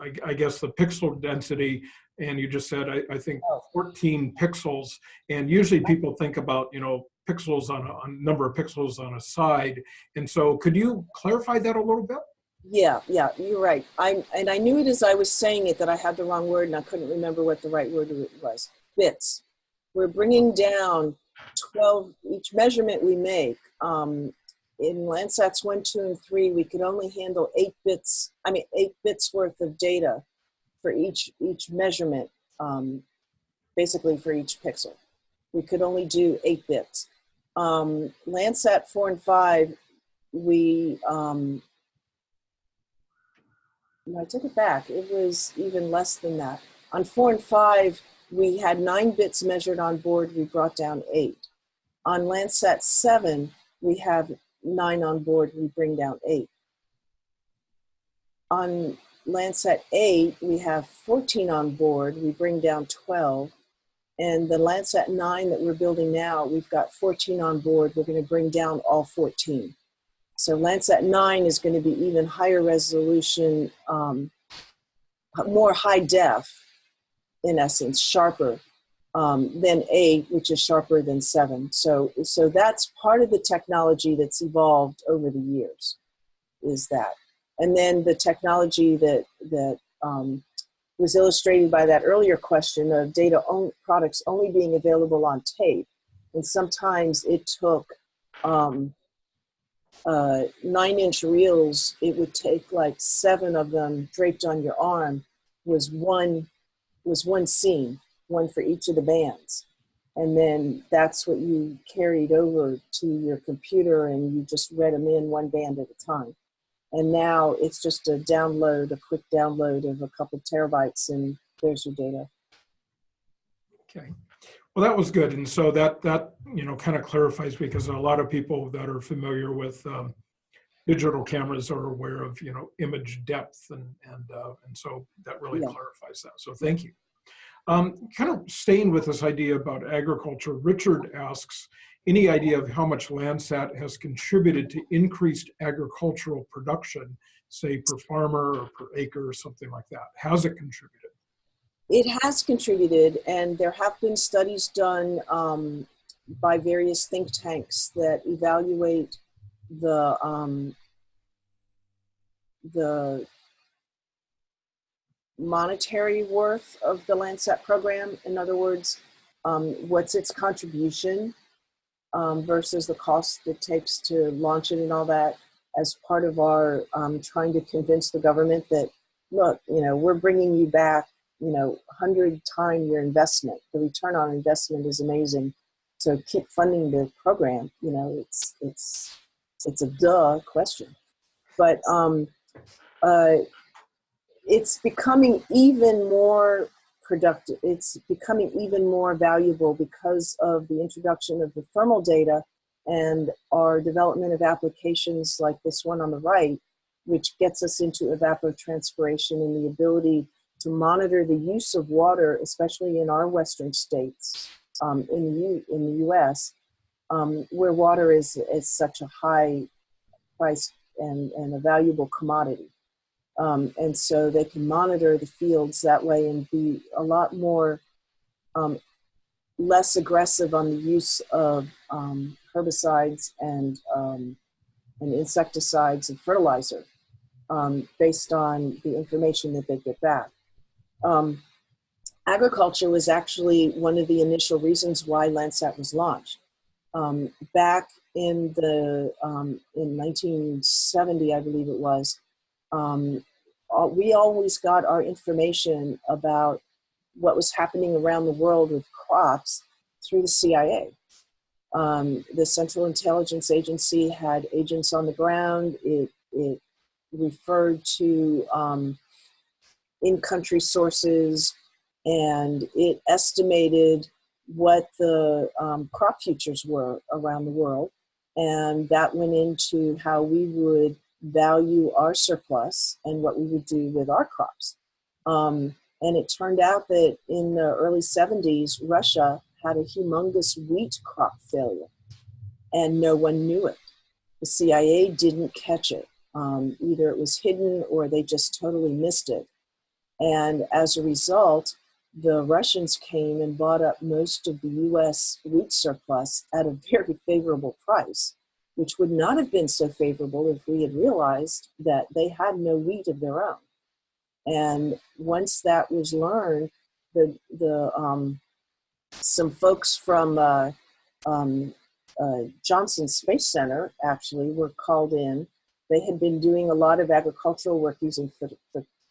S1: I, I, guess, the pixel density, and you just said, I, I think 14 pixels. And usually people think about, you know, pixels on a, number of pixels on a side. And so could you clarify that a little bit?
S2: Yeah, yeah, you're right. I and I knew it as I was saying it that I had the wrong word and I couldn't remember what the right word was. Bits. We're bringing down 12 each measurement we make. Um, in Landsats 1, 2, and 3, we could only handle 8 bits, I mean 8 bits worth of data for each each measurement, um, basically for each pixel. We could only do 8 bits um, Landsat 4 and 5, we, um, I took it back. It was even less than that. On 4 and 5, we had 9 bits measured on board. We brought down 8. On Landsat 7, we have 9 on board. We bring down 8. On Landsat 8, we have 14 on board. We bring down 12. And the Landsat 9 that we're building now, we've got 14 on board. We're going to bring down all 14. So Landsat 9 is going to be even higher resolution, um, more high def, in essence, sharper um, than 8, which is sharper than 7. So, so that's part of the technology that's evolved over the years, is that. And then the technology that, that um, was illustrated by that earlier question of data on, products only being available on tape. And sometimes it took um, uh, nine inch reels, it would take like seven of them draped on your arm was one, was one scene, one for each of the bands. And then that's what you carried over to your computer and you just read them in one band at a time. And now it's just a download, a quick download of a couple terabytes, and there's your data.
S1: Okay. Well, that was good. And so that, that, you know, kind of clarifies because a lot of people that are familiar with um, digital cameras are aware of, you know, image depth and, and, uh, and so that really
S2: Yeah.
S1: clarifies that. So thank you. Um, kind of staying with this idea about agriculture, Richard asks, any idea of how much Landsat has contributed to increased agricultural production, say per farmer or per acre or something like that? Has it contributed?
S2: It has contributed, and there have been studies done um, by various think tanks that evaluate the um, the monetary worth of the Landsat program. In other words, um, what's its contribution um, versus the cost it takes to launch it and all that as part of our um, trying to convince the government that, look, you know, we're bringing you back, you know, 100 time your investment. The return on investment is amazing. So keep funding the program. You know, it's, it's, it's a duh question. But um, uh, it's becoming even more productive. It's becoming even more valuable because of the introduction of the thermal data and our development of applications like this one on the right, which gets us into evapotranspiration and the ability to monitor the use of water, especially in our western states, um, in, the U, in the US, um, where water is, is such a high price and, and a valuable commodity. Um, and so they can monitor the fields that way and be a lot more um, less aggressive on the use of um, herbicides and, um, and insecticides and fertilizer um, based on the information that they get back. Um, agriculture was actually one of the initial reasons why Landsat was launched. back in the in 1970, I believe it was, um, we always got our information about what was happening around the world with crops through the CIA. Um, the Central Intelligence Agency had agents on the ground. It, it referred to um, in-country sources and it estimated what the um, crop futures were around the world. And that went into how we would value our surplus and what we would do with our crops. Um, and it turned out that in the early 70s, Russia had a humongous wheat crop failure, and no one knew it. The CIA didn't catch it. Um, either it was hidden or they just totally missed it. And as a result, the Russians came and bought up most of the US wheat surplus at a very favorable price which would not have been so favorable if we had realized that they had no wheat of their own. And once that was learned, the, the, um, some folks from uh, um, uh, Johnson Space Center actually were called in. They had been doing a lot of agricultural work using phot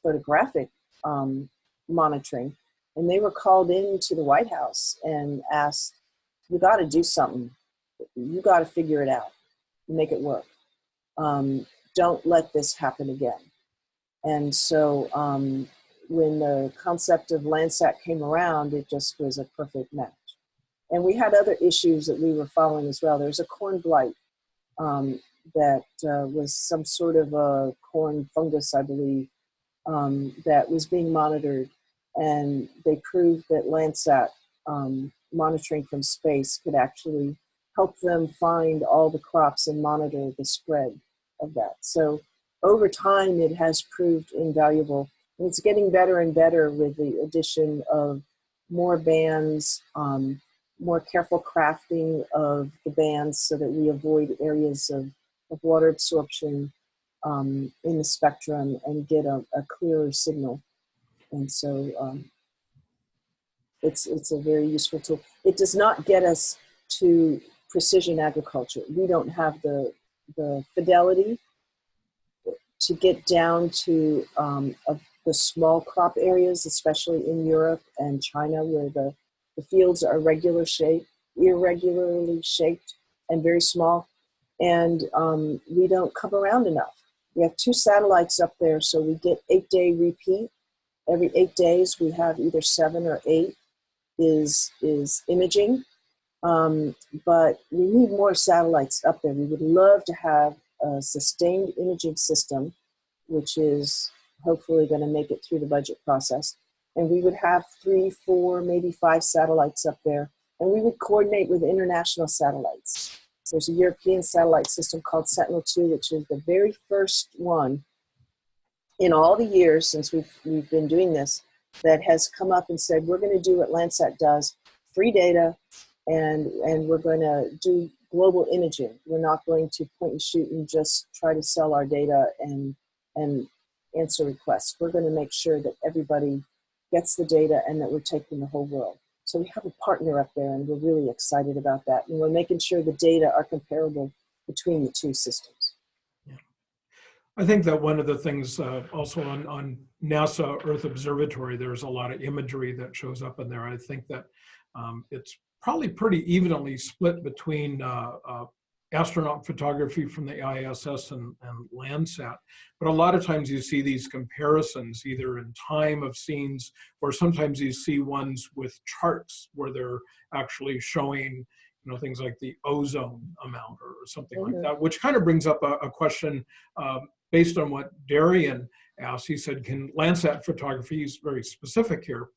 S2: photographic um, monitoring. And they were called into the White House and asked, you got to do something. You got to figure it out make it work. Um, don't let this happen again. And so um, when the concept of Landsat came around, it just was a perfect match. And we had other issues that we were following as well. There's a corn blight um, that uh, was some sort of a corn fungus, I believe, um, that was being monitored. And they proved that Landsat um, monitoring from space could actually help them find all the crops and monitor the spread of that. So over time, it has proved invaluable. And it's getting better and better with the addition of more bands, um, more careful crafting of the bands so that we avoid areas of, of water absorption um, in the spectrum and get a, a clearer signal. And so um, it's, it's a very useful tool. It does not get us to precision agriculture. We don't have the, the fidelity to get down to um, the small crop areas, especially in Europe and China, where the, the fields are regular shape, irregularly shaped and very small. And um, we don't come around enough. We have two satellites up there, so we get eight day repeat. Every eight days, we have either seven or eight is, is imaging. Um, but we need more satellites up there. We would love to have a sustained imaging system, which is hopefully going to make it through the budget process. And we would have three, four, maybe five satellites up there. And we would coordinate with international satellites. There's a European satellite system called Sentinel-2, which is the very first one in all the years since we've, we've been doing this that has come up and said, we're going to do what Landsat does, free data, and, and we're going to do global imaging. We're not going to point and shoot and just try to sell our data and, and answer requests. We're going to make sure that everybody gets the data and that we're taking the whole world. So we have a partner up there and we're really excited about that. And we're making sure the data are comparable between the two systems. Yeah.
S1: I think that one of the things uh, also on, on NASA Earth Observatory, there's a lot of imagery that shows up in there. I think that um, it's probably pretty evenly split between uh, uh, astronaut photography from the ISS and, and Landsat. But a lot of times you see these comparisons either in time of scenes or sometimes you see ones with charts where they're actually showing you know, things like the ozone amount or something mm -hmm. like that, which kind of brings up a, a question um, based on what Darian asked. He said, can Landsat photography, he's very specific here,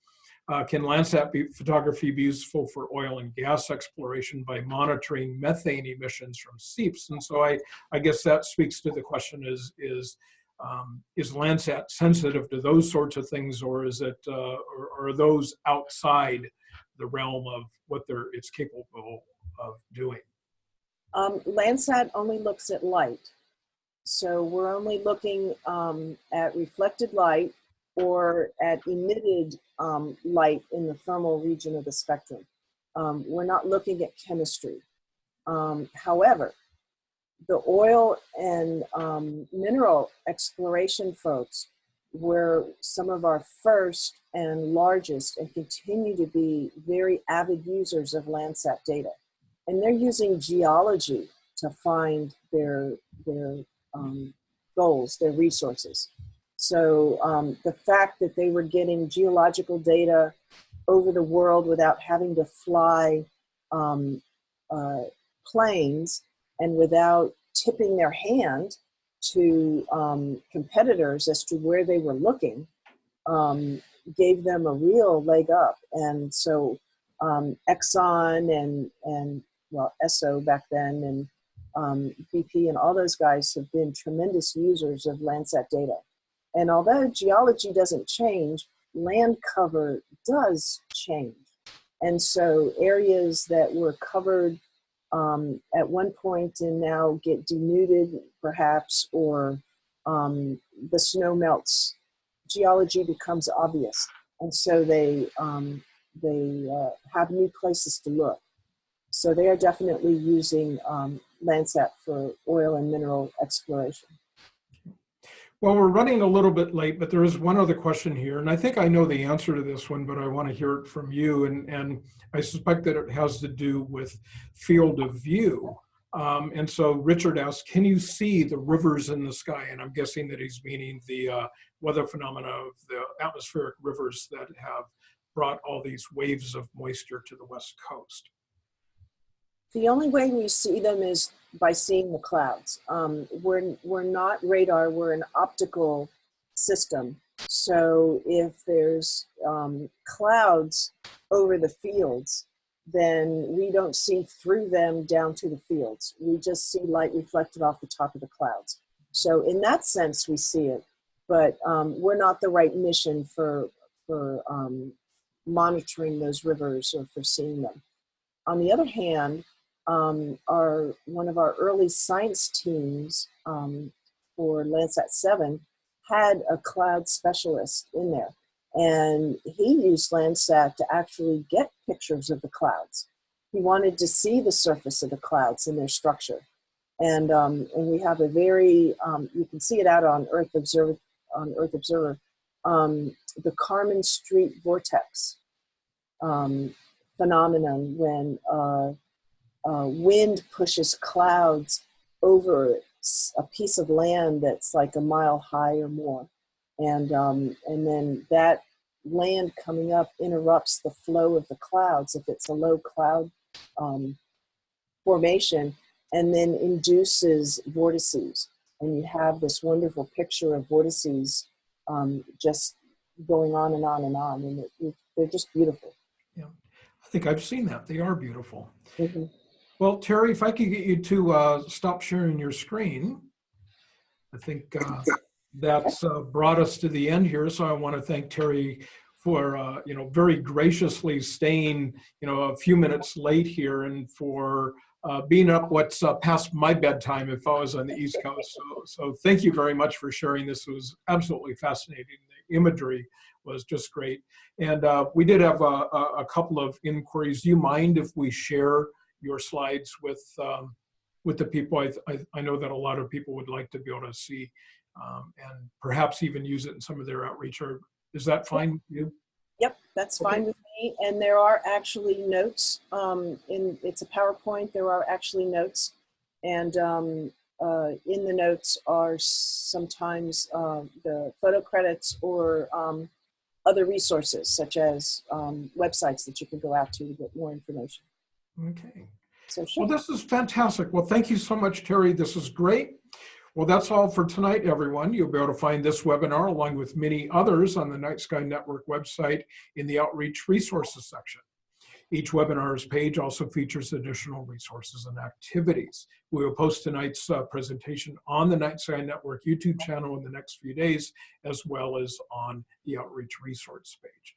S1: uh, can Landsat be, photography be useful for oil and gas exploration by monitoring methane emissions from seeps? And so I, I guess that speaks to the question is, is, um, is Landsat sensitive to those sorts of things or is it, uh, or, or are those outside the realm of what they're, it's capable of doing?
S2: Um, Landsat only looks at light. So we're only looking um, at reflected light or at emitted um, light in the thermal region of the spectrum. Um, we're not looking at chemistry. Um, however, the oil and um, mineral exploration folks were some of our first and largest and continue to be very avid users of Landsat data. And they're using geology to find their, their um, goals, their resources. So um, the fact that they were getting geological data over the world without having to fly um, uh, planes and without tipping their hand to um, competitors as to where they were looking um, gave them a real leg up. And so um, Exxon and, and well, Esso back then and um, BP and all those guys have been tremendous users of Landsat data. And although geology doesn't change, land cover does change. And so areas that were covered um, at one point and now get denuded perhaps, or um, the snow melts, geology becomes obvious. And so they, um, they uh, have new places to look. So they are definitely using um, Landsat for oil and mineral exploration.
S1: Well, we're running a little bit late, but there is one other question here, and I think I know the answer to this one, but I want to hear it from you, and, and I suspect that it has to do with field of view. Um, and so Richard asks, can you see the rivers in the sky? And I'm guessing that he's meaning the uh, weather phenomena of the atmospheric rivers that have brought all these waves of moisture to the west coast.
S2: The only way we see them is by seeing the clouds. Um, we're, we're not radar, we're an optical system. So if there's um, clouds over the fields, then we don't see through them down to the fields. We just see light reflected off the top of the clouds. So in that sense, we see it, but um, we're not the right mission for for um, monitoring those rivers or for seeing them. On the other hand, um, our one of our early science teams um, for Landsat 7 had a cloud specialist in there. And he used Landsat to actually get pictures of the clouds. He wanted to see the surface of the clouds and their structure. And, um, and we have a very, um, you can see it out on Earth Observer, on Earth Observer, um, the Karman Street vortex um, phenomenon when uh, uh, wind pushes clouds over a piece of land that's like a mile high or more. And, um, and then that land coming up interrupts the flow of the clouds if it's a low cloud um, formation and then induces vortices. And you have this wonderful picture of vortices um, just going on and on and on. And it, it, they're just beautiful.
S1: Yeah, I think I've seen that. They are beautiful.
S2: Mhm.
S1: Well, Terry, if I could get you to uh, stop sharing your screen, I think uh, that's uh, brought us to the end here. So I want to thank Terry for, uh, you know, very graciously staying, you know, a few minutes late here and for uh, being up what's uh, past my bedtime if I was on the East Coast. So, so thank you very much for sharing. This was absolutely fascinating. The imagery was just great. And we did have a, a couple of inquiries. Do you mind if we share your slides with um, with the people. I, I, I know that a lot of people would like to be able to see um, and perhaps even use it in some of their outreach. Or is that fine with you?
S2: Yep, that's
S1: Okay.
S2: fine with me. And there are actually notes um, in, it's a PowerPoint, there are actually notes. And um, uh, in the notes are sometimes uh, the photo credits or um, other resources such as um, websites that you can go out to to get more information.
S1: Okay.
S2: So
S1: Well, this is fantastic. Well, thank you so much, Terry. This is great. Well, that's all for tonight, everyone. You'll be able to find this webinar along with many others on the Night Sky Network website in the Outreach Resources section. Each webinar's page also features additional resources and activities. We will post tonight's uh, presentation on the Night Sky Network YouTube channel in the next few days, as well as on the Outreach Resource page.